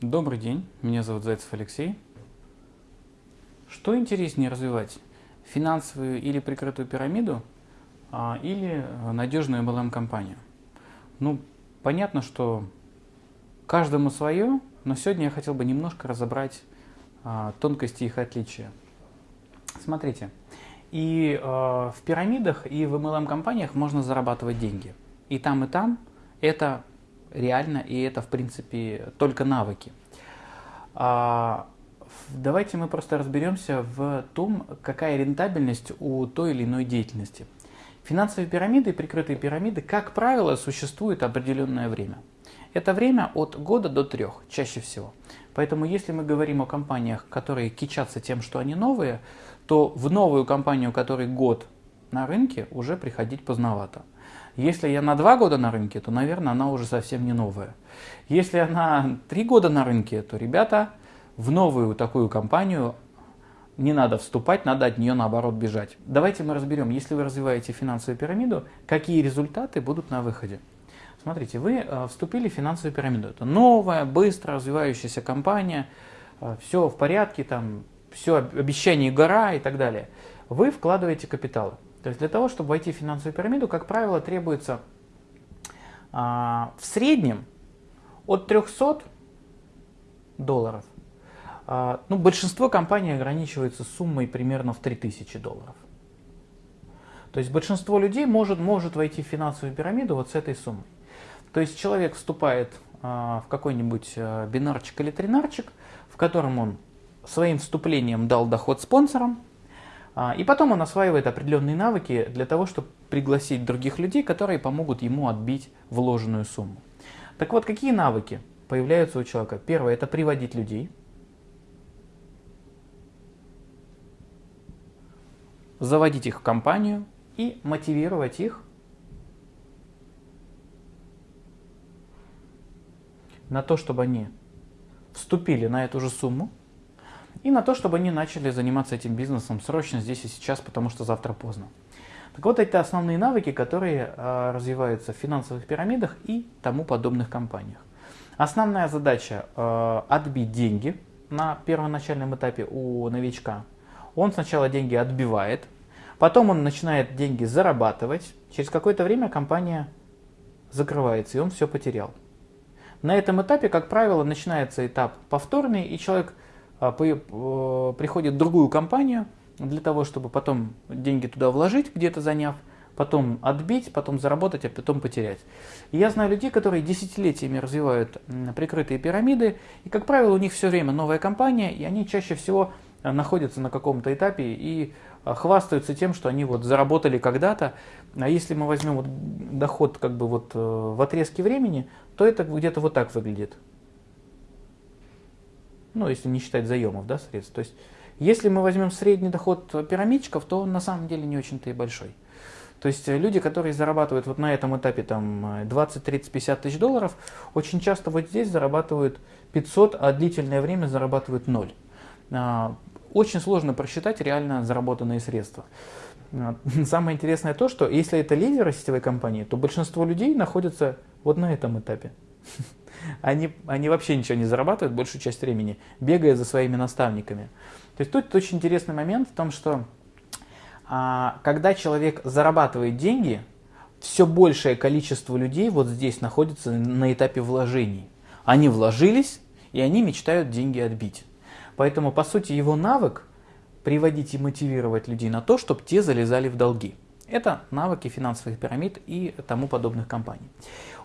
Добрый день, меня зовут Зайцев Алексей. Что интереснее развивать, финансовую или прикрытую пирамиду, а, или надежную MLM-компанию? Ну, понятно, что каждому свое, но сегодня я хотел бы немножко разобрать а, тонкости их отличия. Смотрите, и а, в пирамидах, и в MLM-компаниях можно зарабатывать деньги. И там, и там это реально, и это, в принципе, только навыки. А, давайте мы просто разберемся в том, какая рентабельность у той или иной деятельности. Финансовые пирамиды и прикрытые пирамиды, как правило, существуют определенное время. Это время от года до трех, чаще всего. Поэтому если мы говорим о компаниях, которые кичатся тем, что они новые, то в новую компанию, которой год на рынке, уже приходить поздновато. Если я на два года на рынке, то, наверное, она уже совсем не новая. Если она три года на рынке, то, ребята, в новую такую компанию не надо вступать, надо от нее наоборот бежать. Давайте мы разберем, если вы развиваете финансовую пирамиду, какие результаты будут на выходе. Смотрите, вы э, вступили в финансовую пирамиду. Это новая, быстро развивающаяся компания, э, все в порядке, там, все обещание гора и так далее. Вы вкладываете капиталы. То есть для того, чтобы войти в финансовую пирамиду, как правило, требуется а, в среднем от 300 долларов. А, ну, большинство компаний ограничивается суммой примерно в 3000 долларов. То есть большинство людей может, может войти в финансовую пирамиду вот с этой суммой. То есть человек вступает а, в какой-нибудь а, бинарчик или тринарчик, в котором он своим вступлением дал доход спонсорам, и потом он осваивает определенные навыки для того, чтобы пригласить других людей, которые помогут ему отбить вложенную сумму. Так вот, какие навыки появляются у человека? Первое – это приводить людей. Заводить их в компанию и мотивировать их на то, чтобы они вступили на эту же сумму, и на то, чтобы они начали заниматься этим бизнесом срочно здесь и сейчас, потому что завтра поздно. Так вот, это основные навыки, которые э, развиваются в финансовых пирамидах и тому подобных компаниях. Основная задача э, отбить деньги на первоначальном этапе у новичка. Он сначала деньги отбивает, потом он начинает деньги зарабатывать. Через какое-то время компания закрывается, и он все потерял. На этом этапе, как правило, начинается этап повторный, и человек а, приходит в другую компанию для того, чтобы потом деньги туда вложить, где-то заняв, потом отбить, потом заработать, а потом потерять. И я знаю людей, которые десятилетиями развивают прикрытые пирамиды, и, как правило, у них все время новая компания, и они чаще всего а, находятся на каком-то этапе и а, хвастаются тем, что они вот заработали когда-то. А если мы возьмем вот доход как бы вот э, в отрезке времени, то это где-то вот так выглядит ну, если не считать заемов, да, средств. То есть, если мы возьмем средний доход пирамидчиков, то он на самом деле не очень-то и большой. То есть э, люди, которые зарабатывают вот на этом этапе там 20, 30, 50 тысяч долларов, очень часто вот здесь зарабатывают 500, а длительное время зарабатывают 0. А, очень сложно просчитать реально заработанные средства. А, самое интересное то, что если это лидеры сетевой компании, то большинство людей находятся вот на этом этапе. они, они вообще ничего не зарабатывают большую часть времени, бегая за своими наставниками. То есть тут очень интересный момент в том, что а, когда человек зарабатывает деньги, все большее количество людей вот здесь находится на этапе вложений. Они вложились, и они мечтают деньги отбить. Поэтому, по сути, его навык приводить и мотивировать людей на то, чтобы те залезали в долги. Это навыки финансовых пирамид и тому подобных компаний.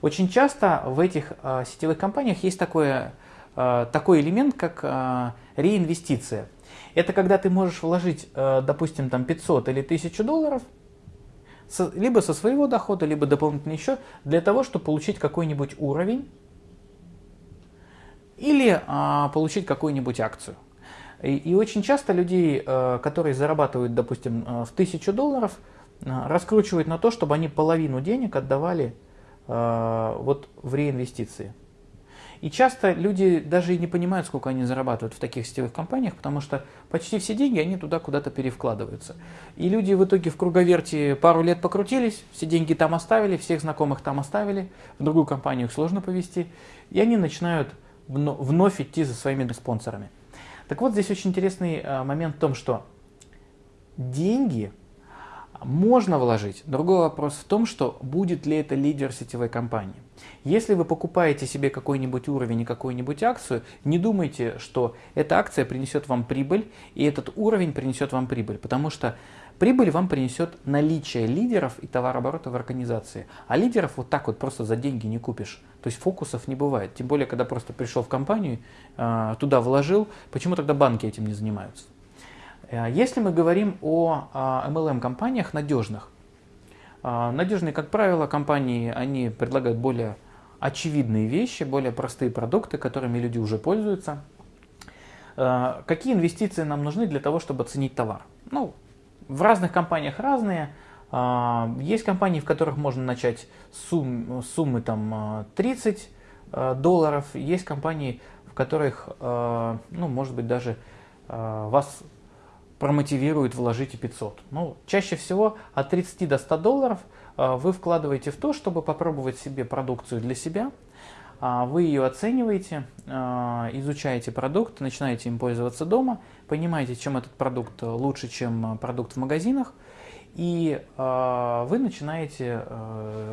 Очень часто в этих э, сетевых компаниях есть такое, э, такой элемент, как э, реинвестиция. Это когда ты можешь вложить, э, допустим, там 500 или 1000 долларов, со, либо со своего дохода, либо дополнительный счет, для того, чтобы получить какой-нибудь уровень или э, получить какую-нибудь акцию. И, и очень часто людей, э, которые зарабатывают, допустим, в 1000 долларов, а, раскручивать на то, чтобы они половину денег отдавали э, вот в реинвестиции. И часто люди даже и не понимают, сколько они зарабатывают в таких сетевых компаниях, потому что почти все деньги, они туда куда-то перевкладываются. И люди в итоге в круговерте пару лет покрутились, все деньги там оставили, всех знакомых там оставили, в другую компанию их сложно повести, и они начинают вновь идти за своими спонсорами. Так вот, здесь очень интересный э, момент в том, что деньги можно вложить. Другой вопрос в том, что будет ли это лидер сетевой компании. Если вы покупаете себе какой-нибудь уровень и какую-нибудь акцию, не думайте, что эта акция принесет вам прибыль, и этот уровень принесет вам прибыль, потому что прибыль вам принесет наличие лидеров и товарооборота в организации. А лидеров вот так вот просто за деньги не купишь. То есть фокусов не бывает. Тем более, когда просто пришел в компанию, а, туда вложил, почему тогда банки этим не занимаются? Э, если мы говорим о MLM-компаниях надежных, а, надежные, как правило, компании, они предлагают более очевидные вещи, более простые продукты, которыми люди уже пользуются. Э, какие инвестиции нам нужны для того, чтобы оценить товар? Ну, в разных компаниях разные. А, есть компании, в которых можно начать с сумм, суммы там, 30 э, долларов. Есть компании, в которых, ну, может быть, даже вас промотивирует вложить и 500. Ну, чаще всего от 30 до 100 долларов э, вы вкладываете в то, чтобы попробовать себе продукцию для себя. А, вы ее оцениваете, э, изучаете продукт, начинаете им пользоваться дома, понимаете, чем этот продукт лучше, чем продукт в магазинах, и вы начинаете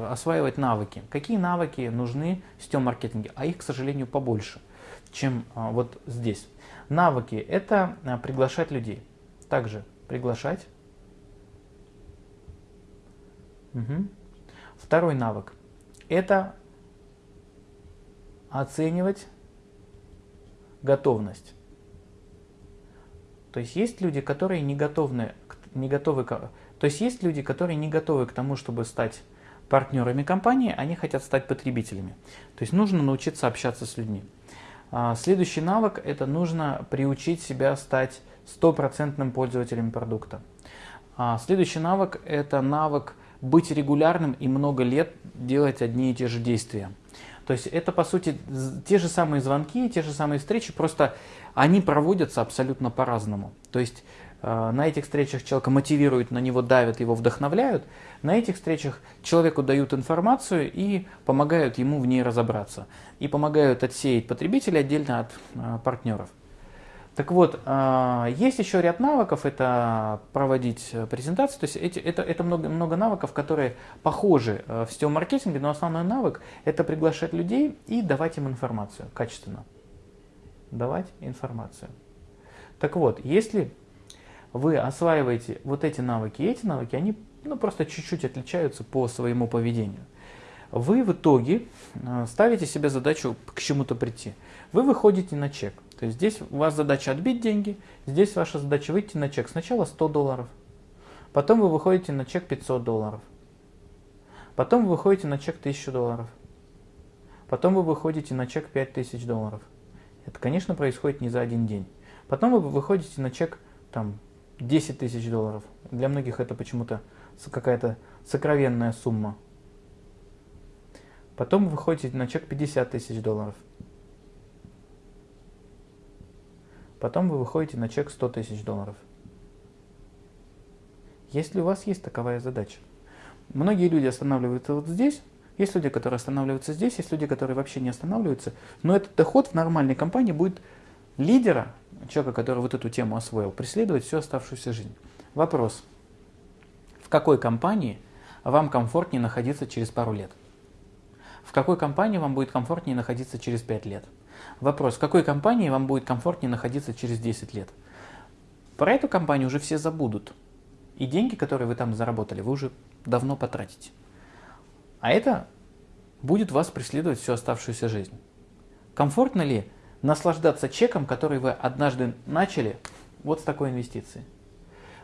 осваивать навыки. Какие навыки нужны в сетевом маркетинге? А их, к сожалению, побольше, чем вот здесь. Навыки – это приглашать людей. Также приглашать. Угу. Второй навык – это оценивать готовность. То есть есть люди, которые не готовы, не готовы, то есть есть люди, которые не готовы к тому, чтобы стать партнерами компании, они хотят стать потребителями. То есть нужно научиться общаться с людьми. А, следующий навык – это нужно приучить себя стать стопроцентным пользователем продукта. А следующий навык – это навык быть регулярным и много лет делать одни и те же действия. То есть это, по сути, те же самые звонки, те же самые встречи, просто они проводятся абсолютно по-разному. То есть э, на этих встречах человека мотивируют, на него давят, его вдохновляют. На этих встречах человеку дают информацию и помогают ему в ней разобраться. И помогают отсеять потребителей отдельно от э, партнеров. Так вот, а, есть еще ряд навыков, это проводить э, презентации, то есть это, это много, много навыков, которые похожи э, в сетевом маркетинге, но основной навык это приглашать людей и давать им информацию качественно. Давать информацию. Так вот, если вы осваиваете вот эти навыки и эти навыки, они ну, просто чуть-чуть отличаются по своему поведению. Вы в итоге э, ставите себе задачу к чему-то прийти. Вы выходите на чек. То есть здесь у вас задача отбить деньги, здесь ваша задача выйти на чек. Сначала 100 долларов, потом вы выходите на чек 500 долларов, потом вы выходите на чек 1000 долларов, потом вы выходите на чек 5000 долларов. Это, конечно, происходит не за один день. Потом вы выходите на чек там, 10 тысяч долларов. Для многих это почему-то какая-то сокровенная сумма. Потом вы выходите на чек 50 тысяч долларов. Потом вы выходите на чек 100 тысяч долларов. Если у вас есть таковая задача. Многие люди останавливаются вот здесь, есть люди, которые останавливаются здесь, есть люди, которые вообще не останавливаются. Но этот доход в нормальной компании будет лидера, человека, который вот эту тему освоил, преследовать всю оставшуюся жизнь. Вопрос. В какой компании вам комфортнее находиться через пару лет? В какой компании вам будет комфортнее находиться через 5 лет? Вопрос, в какой компании вам будет комфортнее находиться через 10 лет? Про эту компанию уже все забудут. И деньги, которые вы там заработали, вы уже давно потратите. А это будет вас преследовать всю оставшуюся жизнь. Комфортно ли наслаждаться чеком, который вы однажды начали вот с такой инвестицией?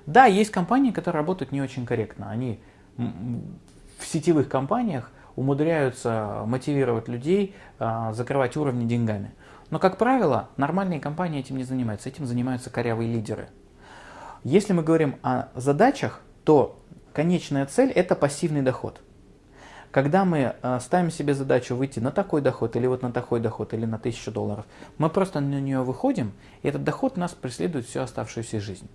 Да, есть компании, которые работают не очень корректно. Они в сетевых компаниях умудряются мотивировать людей, а, закрывать уровни деньгами. Но, как правило, нормальные компании этим не занимаются, этим занимаются корявые лидеры. Если мы говорим о задачах, то конечная цель – это пассивный доход. Когда мы а, ставим себе задачу выйти на такой доход, или вот на такой доход, или на 1000 долларов, мы просто на нее выходим, и этот доход нас преследует всю оставшуюся жизнь.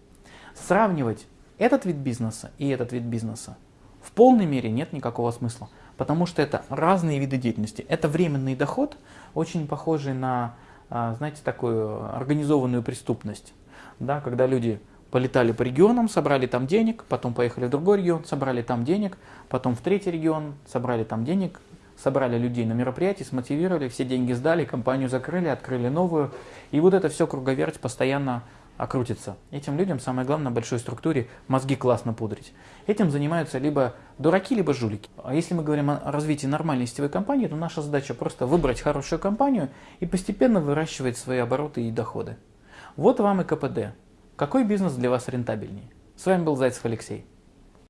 Сравнивать этот вид бизнеса и этот вид бизнеса в полной мере нет никакого смысла потому что это разные виды деятельности. Это временный доход, очень похожий на а, знаете, такую организованную преступность, да, когда люди полетали по регионам, собрали там денег, потом поехали в другой регион, собрали там денег, потом в третий регион, собрали там денег, собрали людей на мероприятие, смотивировали, все деньги сдали, компанию закрыли, открыли новую. И вот это все круговерть постоянно окрутится. Этим людям самое главное в большой структуре мозги классно пудрить. Этим занимаются либо дураки, либо жулики. А если мы говорим о развитии нормальной сетевой компании, то наша задача просто выбрать хорошую компанию и постепенно выращивать свои обороты и доходы. Вот вам и КПД. Какой бизнес для вас рентабельнее? С вами был Зайцев Алексей.